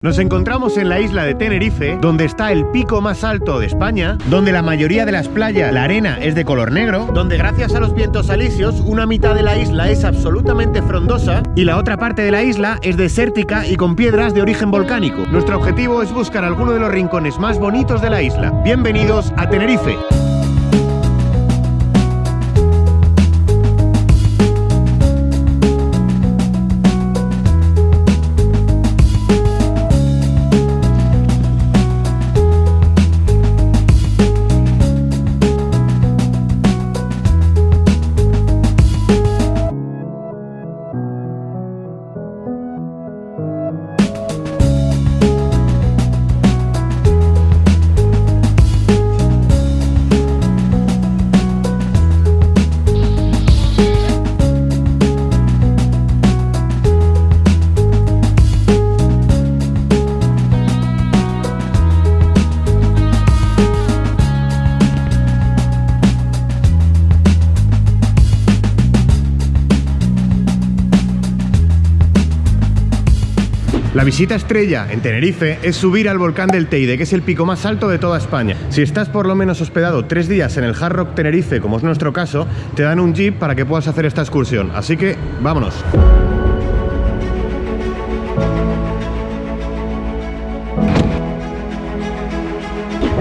Nos encontramos en la isla de Tenerife, donde está el pico más alto de España, donde la mayoría de las playas, la arena es de color negro, donde gracias a los vientos alisios, una mitad de la isla es absolutamente frondosa y la otra parte de la isla es desértica y con piedras de origen volcánico. Nuestro objetivo es buscar alguno de los rincones más bonitos de la isla. Bienvenidos a Tenerife. La visita estrella en Tenerife es subir al volcán del Teide, que es el pico más alto de toda España. Si estás por lo menos hospedado tres días en el Hard Rock Tenerife, como es nuestro caso, te dan un jeep para que puedas hacer esta excursión. Así que, vámonos.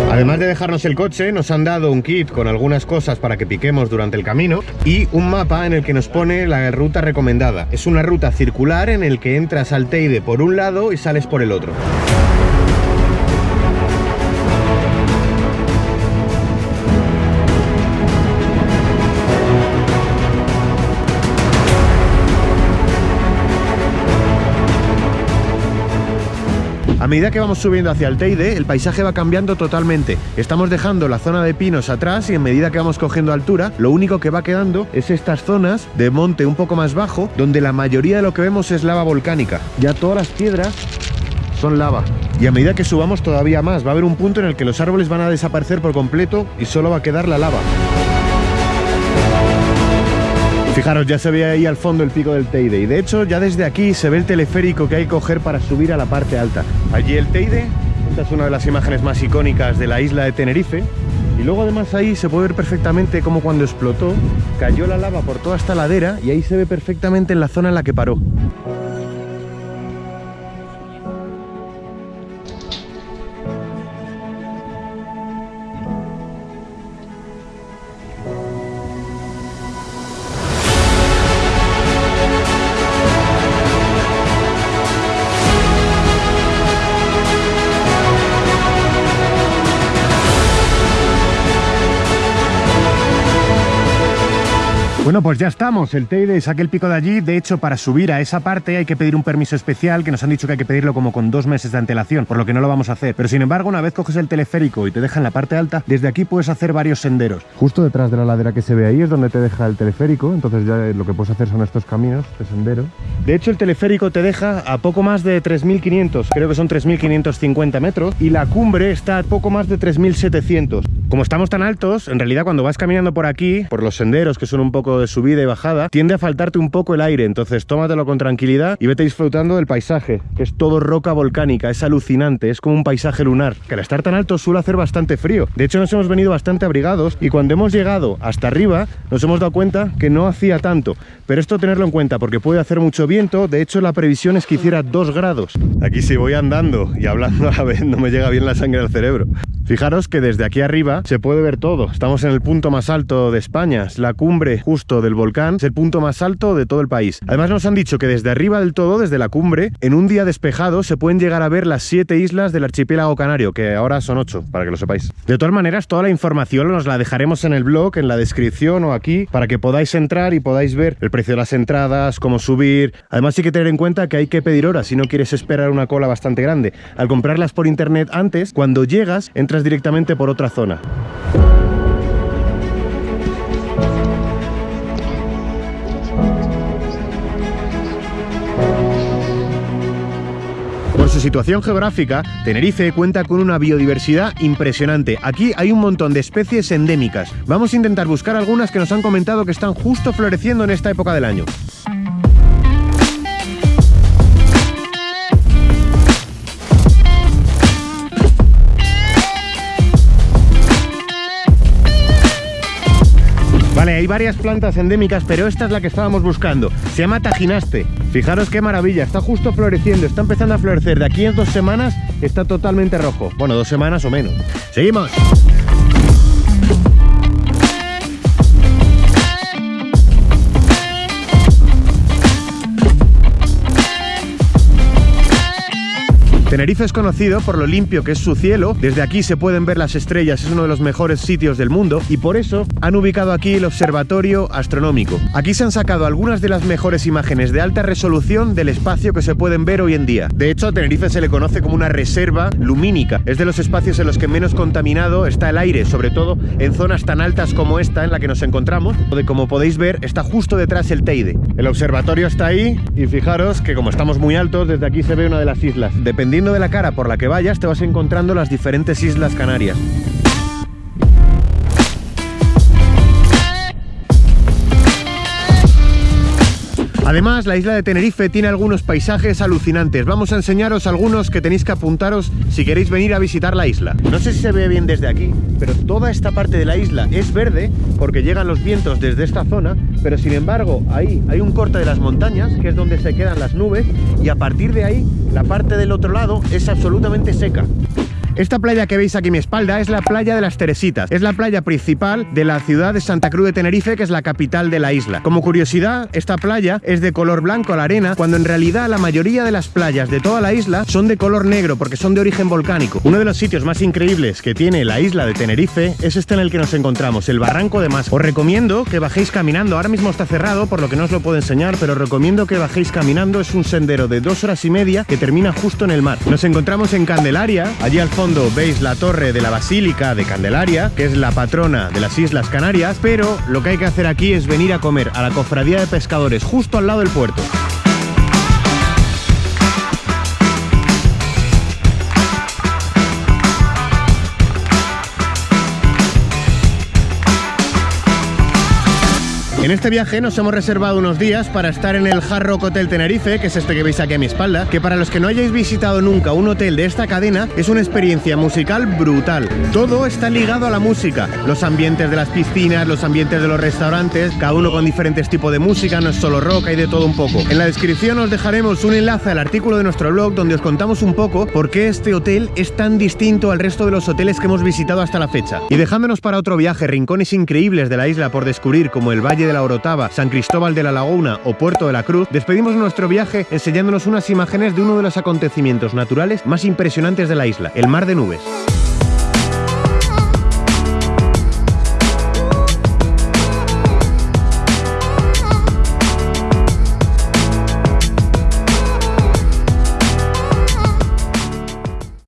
Además de dejarnos el coche, nos han dado un kit con algunas cosas para que piquemos durante el camino y un mapa en el que nos pone la ruta recomendada. Es una ruta circular en el que entras al Teide por un lado y sales por el otro. A medida que vamos subiendo hacia el Teide, el paisaje va cambiando totalmente. Estamos dejando la zona de pinos atrás y en medida que vamos cogiendo altura, lo único que va quedando es estas zonas de monte un poco más bajo, donde la mayoría de lo que vemos es lava volcánica. Ya todas las piedras son lava. Y a medida que subamos todavía más, va a haber un punto en el que los árboles van a desaparecer por completo y solo va a quedar la lava. Fijaros, ya se ve ahí al fondo el pico del Teide y de hecho ya desde aquí se ve el teleférico que hay que coger para subir a la parte alta. Allí el Teide, esta es una de las imágenes más icónicas de la isla de Tenerife y luego además ahí se puede ver perfectamente cómo cuando explotó cayó la lava por toda esta ladera y ahí se ve perfectamente en la zona en la que paró. Bueno, pues ya estamos, el Teide, saqué el pico de allí, de hecho para subir a esa parte hay que pedir un permiso especial, que nos han dicho que hay que pedirlo como con dos meses de antelación, por lo que no lo vamos a hacer, pero sin embargo una vez coges el teleférico y te deja en la parte alta, desde aquí puedes hacer varios senderos. Justo detrás de la ladera que se ve ahí es donde te deja el teleférico, entonces ya lo que puedes hacer son estos caminos de sendero. De hecho el teleférico te deja a poco más de 3.500, creo que son 3.550 metros, y la cumbre está a poco más de 3.700. Como estamos tan altos, en realidad cuando vas caminando por aquí, por los senderos que son un poco de subida y bajada, tiende a faltarte un poco el aire, entonces tómatelo con tranquilidad y vete disfrutando del paisaje, que es todo roca volcánica, es alucinante, es como un paisaje lunar, que al estar tan alto suele hacer bastante frío. De hecho nos hemos venido bastante abrigados y cuando hemos llegado hasta arriba nos hemos dado cuenta que no hacía tanto, pero esto tenerlo en cuenta porque puede hacer mucho viento, de hecho la previsión es que hiciera 2 grados. Aquí si voy andando y hablando a la vez no me llega bien la sangre al cerebro. Fijaros que desde aquí arriba se puede ver todo. Estamos en el punto más alto de España, es la cumbre justo del volcán, es el punto más alto de todo el país. Además nos han dicho que desde arriba del todo, desde la cumbre, en un día despejado se pueden llegar a ver las siete islas del archipiélago canario, que ahora son ocho, para que lo sepáis. De todas maneras, toda la información nos la dejaremos en el blog, en la descripción o aquí, para que podáis entrar y podáis ver el precio de las entradas, cómo subir. Además hay que tener en cuenta que hay que pedir horas si no quieres esperar una cola bastante grande. Al comprarlas por internet antes, cuando llegas, entras directamente por otra zona. Su situación geográfica, Tenerife cuenta con una biodiversidad impresionante. Aquí hay un montón de especies endémicas. Vamos a intentar buscar algunas que nos han comentado que están justo floreciendo en esta época del año. Hay varias plantas endémicas, pero esta es la que estábamos buscando. Se llama Tajinaste. Fijaros qué maravilla, está justo floreciendo, está empezando a florecer. De aquí en dos semanas está totalmente rojo. Bueno, dos semanas o menos. ¡Seguimos! Tenerife es conocido por lo limpio que es su cielo, desde aquí se pueden ver las estrellas, es uno de los mejores sitios del mundo y por eso han ubicado aquí el observatorio astronómico. Aquí se han sacado algunas de las mejores imágenes de alta resolución del espacio que se pueden ver hoy en día. De hecho, a Tenerife se le conoce como una reserva lumínica, es de los espacios en los que menos contaminado está el aire, sobre todo en zonas tan altas como esta en la que nos encontramos, donde como podéis ver está justo detrás el Teide. El observatorio está ahí y fijaros que como estamos muy altos, desde aquí se ve una de las islas. Dependiendo de la cara por la que vayas, te vas encontrando las diferentes islas canarias. Además, la isla de Tenerife tiene algunos paisajes alucinantes. Vamos a enseñaros algunos que tenéis que apuntaros si queréis venir a visitar la isla. No sé si se ve bien desde aquí, pero toda esta parte de la isla es verde porque llegan los vientos desde esta zona, pero sin embargo ahí hay un corte de las montañas, que es donde se quedan las nubes, y a partir de ahí la parte del otro lado es absolutamente seca. Esta playa que veis aquí a mi espalda es la playa de las Teresitas. Es la playa principal de la ciudad de Santa Cruz de Tenerife, que es la capital de la isla. Como curiosidad, esta playa es de color blanco a la arena, cuando en realidad la mayoría de las playas de toda la isla son de color negro, porque son de origen volcánico. Uno de los sitios más increíbles que tiene la isla de Tenerife es este en el que nos encontramos, el Barranco de Mas. Os recomiendo que bajéis caminando. Ahora mismo está cerrado, por lo que no os lo puedo enseñar, pero recomiendo que bajéis caminando. Es un sendero de dos horas y media que termina justo en el mar. Nos encontramos en Candelaria, allí al fondo veis la torre de la Basílica de Candelaria, que es la patrona de las Islas Canarias, pero lo que hay que hacer aquí es venir a comer a la cofradía de pescadores justo al lado del puerto. En este viaje nos hemos reservado unos días para estar en el Hard Rock Hotel Tenerife, que es este que veis aquí a mi espalda, que para los que no hayáis visitado nunca un hotel de esta cadena, es una experiencia musical brutal. Todo está ligado a la música, los ambientes de las piscinas, los ambientes de los restaurantes, cada uno con diferentes tipos de música, no es solo rock, hay de todo un poco. En la descripción os dejaremos un enlace al artículo de nuestro blog donde os contamos un poco por qué este hotel es tan distinto al resto de los hoteles que hemos visitado hasta la fecha. Y dejándonos para otro viaje rincones increíbles de la isla por descubrir como el Valle de la Orotava, San Cristóbal de la Laguna o Puerto de la Cruz, despedimos nuestro viaje enseñándonos unas imágenes de uno de los acontecimientos naturales más impresionantes de la isla, el Mar de Nubes.